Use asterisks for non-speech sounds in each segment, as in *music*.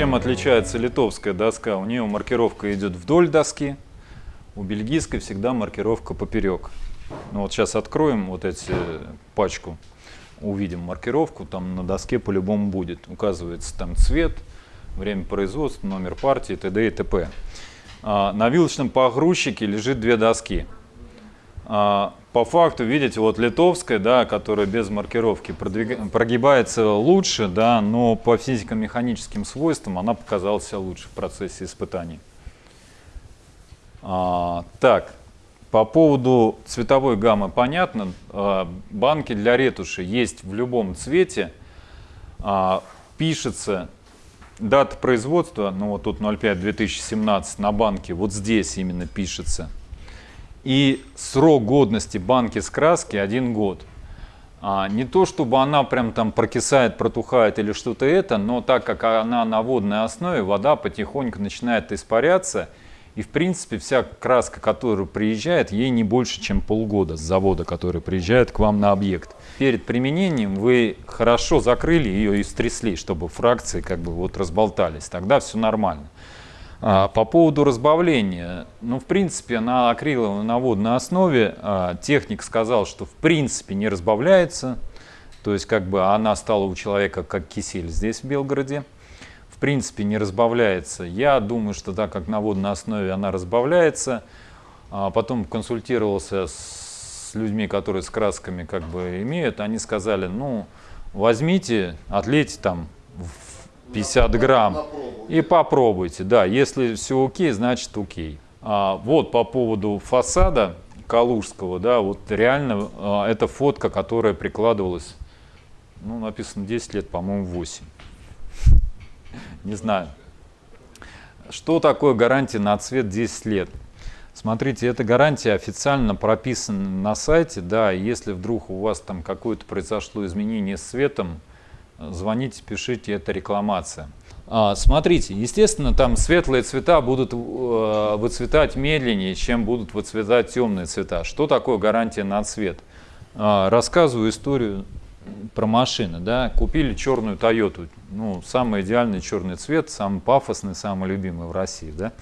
Чем отличается литовская доска? У нее маркировка идет вдоль доски, у бельгийской всегда маркировка поперек. Ну вот сейчас откроем вот эти пачку, увидим маркировку, там на доске по-любому будет. Указывается там цвет, время производства, номер партии, т.д. и т.п. А, на вилочном погрузчике лежит две доски. А, по факту, видите, вот литовская, да, которая без маркировки продвиг... прогибается лучше, да, но по физико-механическим свойствам она показала себя лучше в процессе испытаний. А, так, по поводу цветовой гаммы понятно. А, банки для ретуши есть в любом цвете. А, пишется дата производства, ну вот тут 05-2017 на банке, вот здесь именно пишется – и срок годности банки с краски один год. А, не то, чтобы она прям там прокисает, протухает или что-то это, но так как она на водной основе, вода потихоньку начинает испаряться, и в принципе вся краска, которая приезжает, ей не больше, чем полгода с завода, который приезжает к вам на объект. Перед применением вы хорошо закрыли ее и стрясли, чтобы фракции как бы вот разболтались, тогда все нормально. А, по поводу разбавления, ну, в принципе, на акриловой на водной основе а, техник сказал, что в принципе не разбавляется, то есть как бы она стала у человека как кисель здесь в Белгороде, в принципе не разбавляется. Я думаю, что так как на водной основе она разбавляется, а потом консультировался с людьми, которые с красками как бы имеют, они сказали, ну, возьмите, отлейте там в 50 грамм. И попробуйте, да, если все окей, значит окей. А, вот по поводу фасада Калужского, да, вот реально а, это фотка, которая прикладывалась, ну, написано 10 лет, по-моему, 8. Не знаю. Что такое гарантия на цвет 10 лет? Смотрите, эта гарантия официально прописана на сайте, да, если вдруг у вас там какое-то произошло изменение с цветом, звоните, пишите, это рекламация. А, смотрите, естественно, там светлые цвета будут э, выцветать медленнее, чем будут выцветать темные цвета. Что такое гарантия на цвет? А, рассказываю историю про машины. Да? Купили черную Тойоту, ну, самый идеальный черный цвет, самый пафосный, самый любимый в России. Да?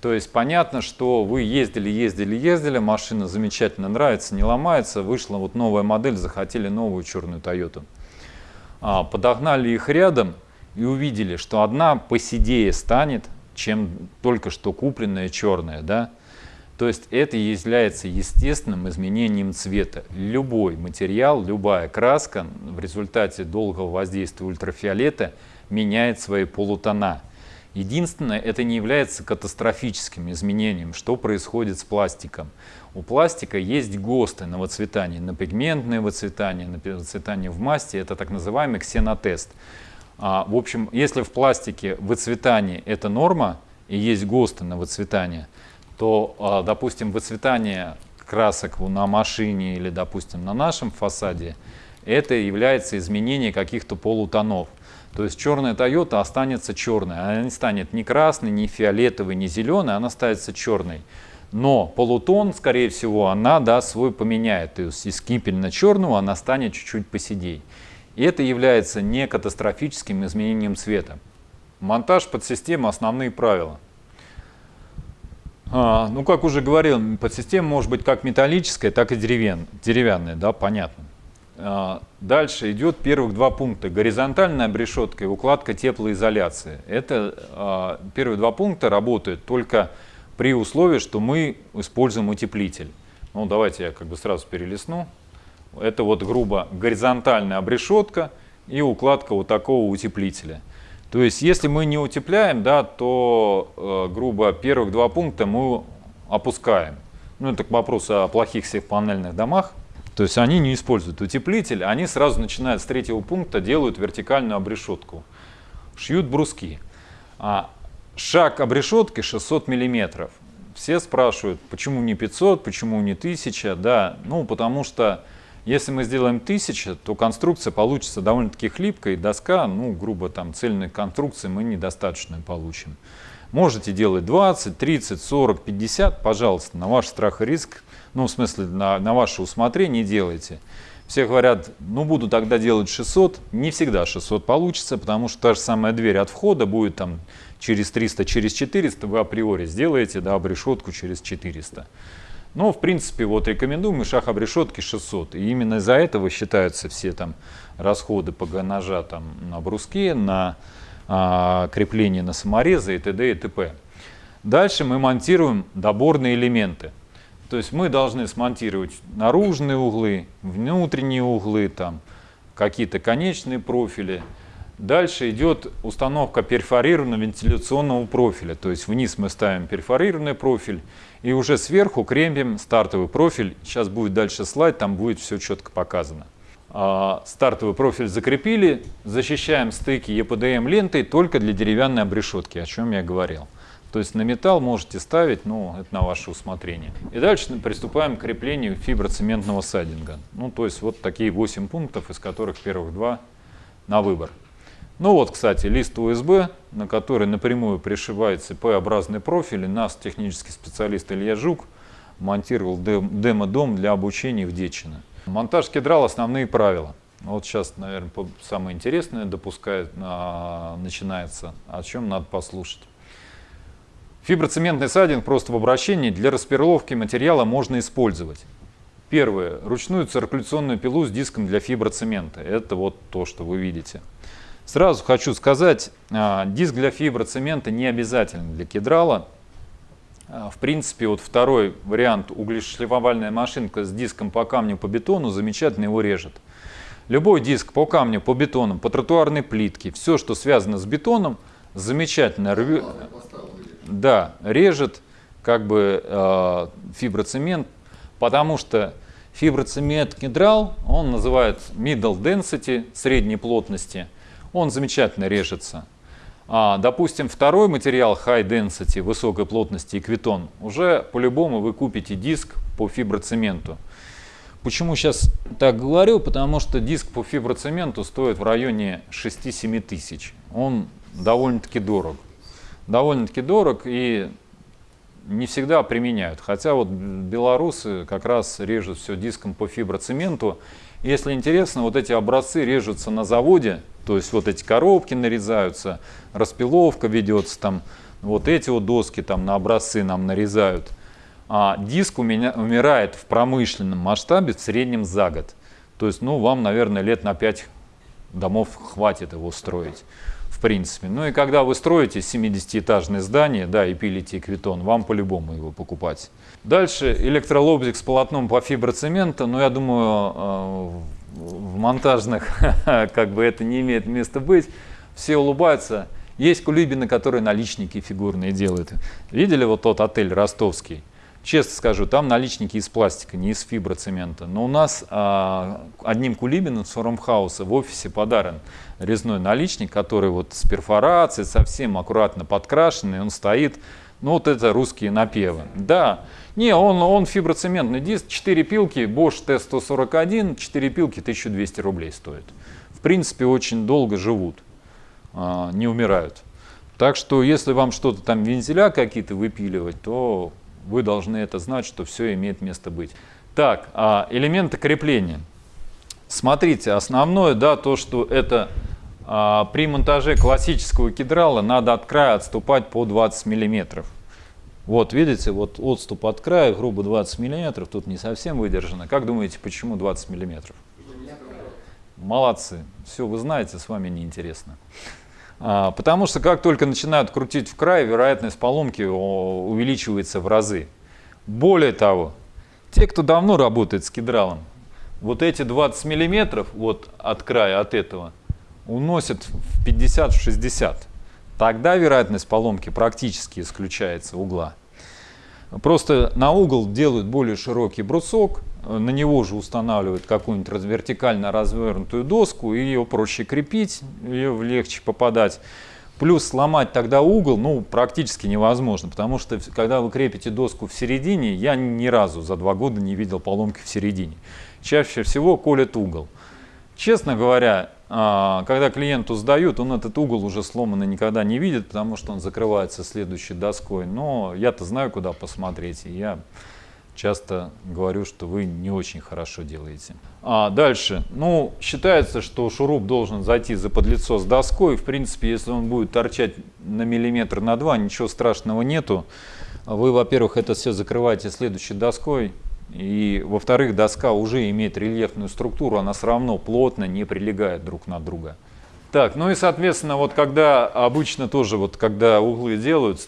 То есть понятно, что вы ездили, ездили, ездили, машина замечательно нравится, не ломается, вышла вот новая модель, захотели новую черную Тойоту. А, подогнали их рядом и увидели, что одна посидее станет, чем только что купленная черная. Да? То есть это является естественным изменением цвета. Любой материал, любая краска в результате долгого воздействия ультрафиолета меняет свои полутона. Единственное, это не является катастрофическим изменением, что происходит с пластиком. У пластика есть ГОСТы на выцветание, на пигментное выцветание, на выцветание в масти. Это так называемый ксенотест. А, в общем, если в пластике выцветание – это норма, и есть ГОСТы на выцветание, то, а, допустим, выцветание красок на машине или, допустим, на нашем фасаде, это является изменение каких-то полутонов. То есть черная Toyota останется черной, она не станет ни красной, ни фиолетовой, ни зеленой, она станет черной. Но полутон, скорее всего, она да, свой поменяет. То есть из кипельно-черного она станет чуть-чуть поседей. И это является не катастрофическим изменением цвета. Монтаж под систему основные правила. А, ну, как уже говорил, подсистема может быть как металлическая, так и деревян, деревянная, да, понятно. А, дальше идет первых два пункта. Горизонтальная обрешетка и укладка теплоизоляции. Это а, первые два пункта работают только при условии, что мы используем утеплитель. Ну, давайте я как бы сразу перелесну. Это вот грубо горизонтальная обрешетка и укладка вот такого утеплителя. То есть, если мы не утепляем, да, то, э, грубо, первых два пункта мы опускаем. Ну, это к вопросу о плохих всех панельных домах. То есть, они не используют утеплитель, они сразу начинают с третьего пункта, делают вертикальную обрешетку. Шьют бруски. А Шаг обрешетки 600 миллиметров. Все спрашивают, почему не 500, почему не 1000. Да, ну потому что если мы сделаем 1000, то конструкция получится довольно-таки хлипкой, доска, ну грубо там цельной конструкции мы недостаточно получим. Можете делать 20, 30, 40, 50, пожалуйста, на ваш страх и риск, ну в смысле на, на ваше усмотрение делайте. Все говорят, ну буду тогда делать 600. Не всегда 600 получится, потому что та же самая дверь от входа будет там через 300, через 400. Вы априори сделаете да, обрешетку через 400. Но, в принципе, вот рекомендуемый шаг обрешетки 600. И именно из-за этого считаются все там расходы по ножа там, на бруске, на крепление на саморезы и т.д. и т.п. Дальше мы монтируем доборные элементы. То есть мы должны смонтировать наружные углы, внутренние углы, там какие-то конечные профили. Дальше идет установка перфорированного вентиляционного профиля. То есть вниз мы ставим перфорированный профиль и уже сверху крепим стартовый профиль. Сейчас будет дальше слайд, там будет все четко показано. А, стартовый профиль закрепили, защищаем стыки ЕПДМ лентой только для деревянной обрешетки, о чем я говорил. То есть на металл можете ставить, но это на ваше усмотрение. И дальше приступаем к креплению фиброцементного сайдинга. Ну, то есть вот такие 8 пунктов, из которых первых два на выбор. Ну вот, кстати, лист УСБ, на который напрямую пришивается П-образный профиль. И нас технический специалист Илья Жук монтировал демо-дом для обучения в Дечино. Монтаж кедрал основные правила. Вот сейчас, наверное, самое интересное допускает, а, начинается, о чем надо послушать. Фиброцементный сайдинг просто в обращении для расперловки материала можно использовать. Первое. Ручную циркуляционную пилу с диском для фиброцемента. Это вот то, что вы видите. Сразу хочу сказать, а, диск для фиброцемента не обязателен для кедрала. А, в принципе, вот второй вариант углешлифовальная машинка с диском по камню по бетону замечательно его режет. Любой диск по камню, по бетону, по тротуарной плитке, все, что связано с бетоном, замечательно рвет да, режет как бы э, фиброцемент, потому что фиброцемент кедрал, он называют middle density, средней плотности, он замечательно режется. А, допустим, второй материал high density, высокой плотности, эквитон, уже по-любому вы купите диск по фиброцементу. Почему сейчас так говорю? Потому что диск по фиброцементу стоит в районе 6-7 тысяч. Он довольно-таки дорог довольно-таки дорог и не всегда применяют. Хотя вот белорусы как раз режут все диском по фиброцементу. Если интересно, вот эти образцы режутся на заводе, то есть вот эти коробки нарезаются, распиловка ведется там, вот эти вот доски там на образцы нам нарезают. А диск у меня умирает в промышленном масштабе в среднем за год. То есть, ну, вам, наверное, лет на 5 домов хватит его строить в принципе. Ну и когда вы строите 70-этажное здание, да, и пилите эквитон, вам по-любому его покупать. Дальше электролобзик с полотном по фиброцемента, но я думаю, э, в монтажных *laughs* как бы это не имеет места быть. Все улыбаются. Есть кулибины, которые наличники фигурные делают. Видели вот тот отель ростовский? Честно скажу, там наличники из пластика, не из фиброцемента. Но у нас а, одним кулибином с Форумхауса в офисе подарен резной наличник, который вот с перфорацией, совсем аккуратно подкрашенный, он стоит. Ну вот это русские напевы. Да, не, он, он фиброцементный диск, 4 пилки, Bosch T141, 4 пилки 1200 рублей стоит. В принципе, очень долго живут, а, не умирают. Так что, если вам что-то там вентиля какие-то выпиливать, то вы должны это знать, что все имеет место быть. Так, а элементы крепления. Смотрите, основное, да, то, что это а, при монтаже классического кедрала надо от края отступать по 20 миллиметров. Вот, видите, вот отступ от края, грубо 20 миллиметров, тут не совсем выдержано. Как думаете, почему 20 миллиметров? Молодцы. Все, вы знаете, с вами неинтересно. А, потому что как только начинают крутить в край, вероятность поломки увеличивается в разы. Более того, те, кто давно работает с кедралом, вот эти 20 миллиметров вот от края, от этого, уносят в 50-60. Тогда вероятность поломки практически исключается угла. Просто на угол делают более широкий брусок, на него же устанавливают какую-нибудь вертикально развернутую доску, и ее проще крепить, ее легче попадать. Плюс сломать тогда угол ну, практически невозможно, потому что когда вы крепите доску в середине, я ни разу за два года не видел поломки в середине. Чаще всего колет угол. Честно говоря, когда клиенту сдают, он этот угол уже сломанный никогда не видит, потому что он закрывается следующей доской. Но я-то знаю, куда посмотреть, и я часто говорю, что вы не очень хорошо делаете. А дальше. Ну, считается, что шуруп должен зайти за подлицо с доской. В принципе, если он будет торчать на миллиметр на два, ничего страшного нету. Вы, во-первых, это все закрываете следующей доской. И, во-вторых, доска уже имеет рельефную структуру, она все равно плотно не прилегает друг на друга. Так, ну и соответственно, вот когда обычно тоже, вот когда углы делают,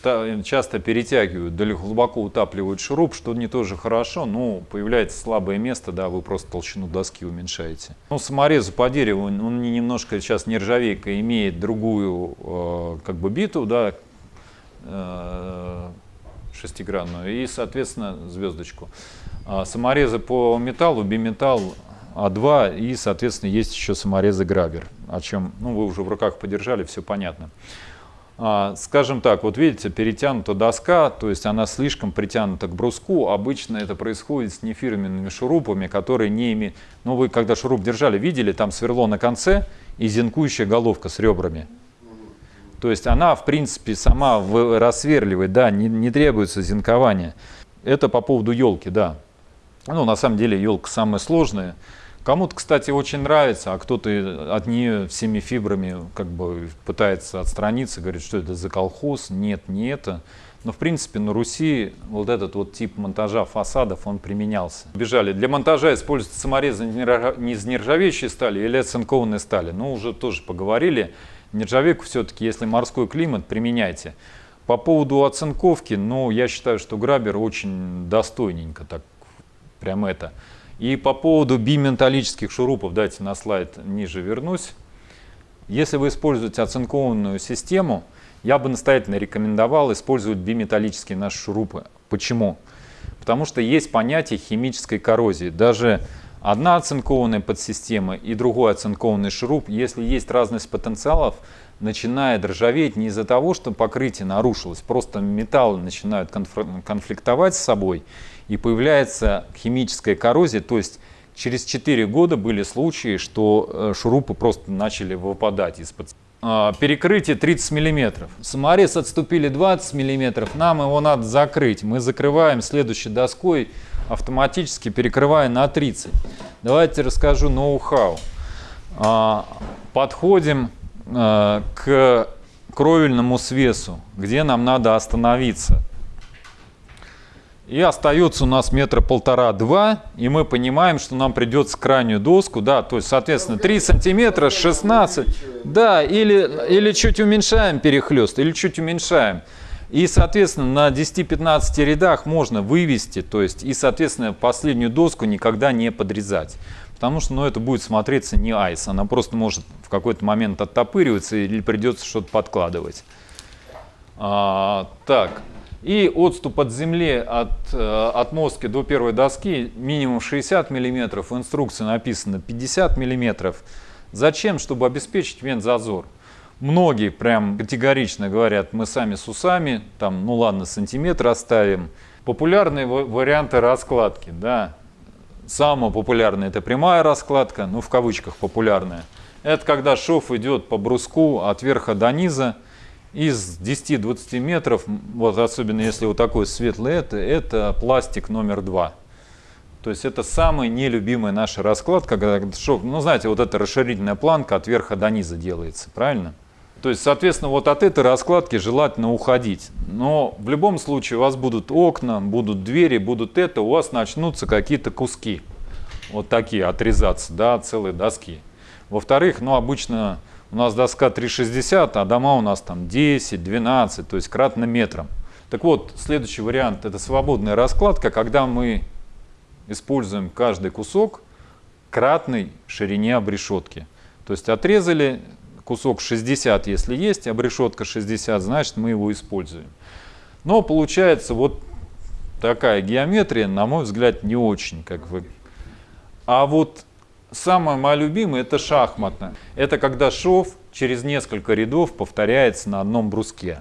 часто перетягивают, или глубоко утапливают шуруп, что не тоже хорошо, но появляется слабое место, да, вы просто толщину доски уменьшаете. Ну, саморезу по дереву, он немножко сейчас нержавейка имеет другую, э, как бы биту, да, э, шестигранную, и, соответственно, звездочку. А саморезы по металлу, биметалл а2 и, соответственно, есть еще саморезы Грабер, о чем ну, вы уже в руках подержали, все понятно. А, скажем так, вот видите, перетянута доска, то есть она слишком притянута к бруску. Обычно это происходит с нефирменными шурупами, которые не имеют... Ну, вы когда шуруп держали, видели, там сверло на конце и зинкующая головка с ребрами. То есть она, в принципе, сама рассверливает, да, не, не требуется зинкования. Это по поводу елки, да. Ну, на самом деле, елка самая сложная. Кому-то, кстати, очень нравится, а кто-то от нее всеми фибрами как бы пытается отстраниться, говорит, что это за колхоз. Нет, не это. Но, в принципе, на Руси вот этот вот тип монтажа фасадов, он применялся. Бежали. Для монтажа используются саморезы не из нержавеющей стали или оцинкованной стали. Ну, уже тоже поговорили. Нержавейку все-таки, если морской климат, применяйте. По поводу оцинковки, ну, я считаю, что Грабер очень достойненько так, прям это. И по поводу биметаллических шурупов, дайте на слайд ниже вернусь. Если вы используете оцинкованную систему, я бы настоятельно рекомендовал использовать биметаллические наши шурупы. Почему? Потому что есть понятие химической коррозии. Даже одна оцинкованная подсистема и другой оцинкованный шуруп, если есть разность потенциалов, начинает ржаветь не из-за того, что покрытие нарушилось, просто металлы начинают конфликтовать с собой, и появляется химическая коррозия, то есть через 4 года были случаи, что э, шурупы просто начали выпадать из-под а, перекрытие 30 миллиметров. Саморез отступили 20 миллиметров, нам его надо закрыть. Мы закрываем следующей доской, автоматически перекрывая на 30. Давайте расскажу ноу-хау. А, подходим к кровельному свесу, где нам надо остановиться. И остается у нас метра полтора-два, и мы понимаем, что нам придется крайнюю доску, да, то есть, соответственно, 3 сантиметра, 16, да, или, или чуть уменьшаем перехлест, или чуть уменьшаем. И, соответственно, на 10-15 рядах можно вывести, то есть, и, соответственно, последнюю доску никогда не подрезать. Потому что, ну, это будет смотреться не айс, она просто может в какой-то момент оттопыриваться или придется что-то подкладывать. А, так, и отступ от земли от э, отмостки до первой доски минимум 60 мм, в инструкции написано 50 мм. Зачем? Чтобы обеспечить вент-зазор. Многие прям категорично говорят, мы сами с усами, там, ну ладно, сантиметр оставим. Популярные варианты раскладки, да. Самое популярное это прямая раскладка, ну в кавычках популярная. Это когда шов идет по бруску от верха до низа, из 10-20 метров, вот особенно если вот такой светлый, это, это пластик номер два. То есть это самая нелюбимая наша раскладка, когда шов, ну знаете, вот эта расширительная планка от верха до низа делается, правильно? То есть, соответственно, вот от этой раскладки желательно уходить. Но в любом случае у вас будут окна, будут двери, будут это, у вас начнутся какие-то куски. Вот такие отрезаться, да, целые доски. Во-вторых, ну обычно у нас доска 360, а дома у нас там 10, 12, то есть кратно метром. Так вот, следующий вариант – это свободная раскладка, когда мы используем каждый кусок кратной ширине обрешетки. То есть отрезали кусок 60, если есть, обрешетка 60, значит мы его используем. Но получается вот такая геометрия, на мой взгляд, не очень. Как вы. А вот Самое мое любимое это шахматное. Это когда шов через несколько рядов повторяется на одном бруске.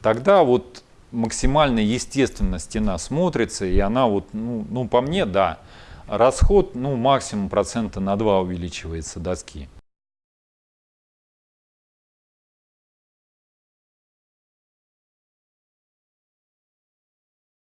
Тогда вот максимально естественно стена смотрится, и она вот, ну, ну по мне, да, расход, ну, максимум процента на 2 увеличивается доски.